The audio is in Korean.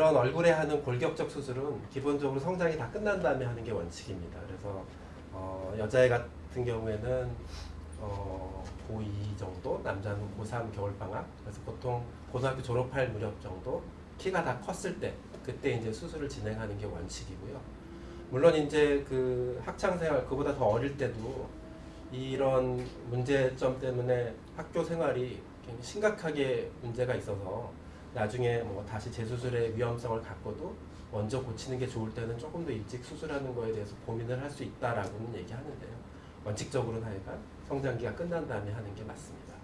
이런 얼굴에 하는 골격적 수술은 기본적으로 성장이 다 끝난 다음에 하는 게 원칙입니다. 그래서 어, 여자애 같은 경우에는 어, 고2 정도, 남자는 고3 겨울방학. 그래서 보통 고등학교 졸업할 무렵 정도 키가 다 컸을 때 그때 이제 수술을 진행하는 게 원칙이고요. 물론 이제 그 학창 생활 그보다 더 어릴 때도 이런 문제점 때문에 학교 생활이 굉장히 심각하게 문제가 있어서 나중에 뭐 다시 재수술의 위험성을 갖고도 먼저 고치는 게 좋을 때는 조금 더 일찍 수술하는 거에 대해서 고민을 할 수 있다라고는 얘기하는데요. 원칙적으로는 하여간 성장기가 끝난 다음에 하는 게 맞습니다.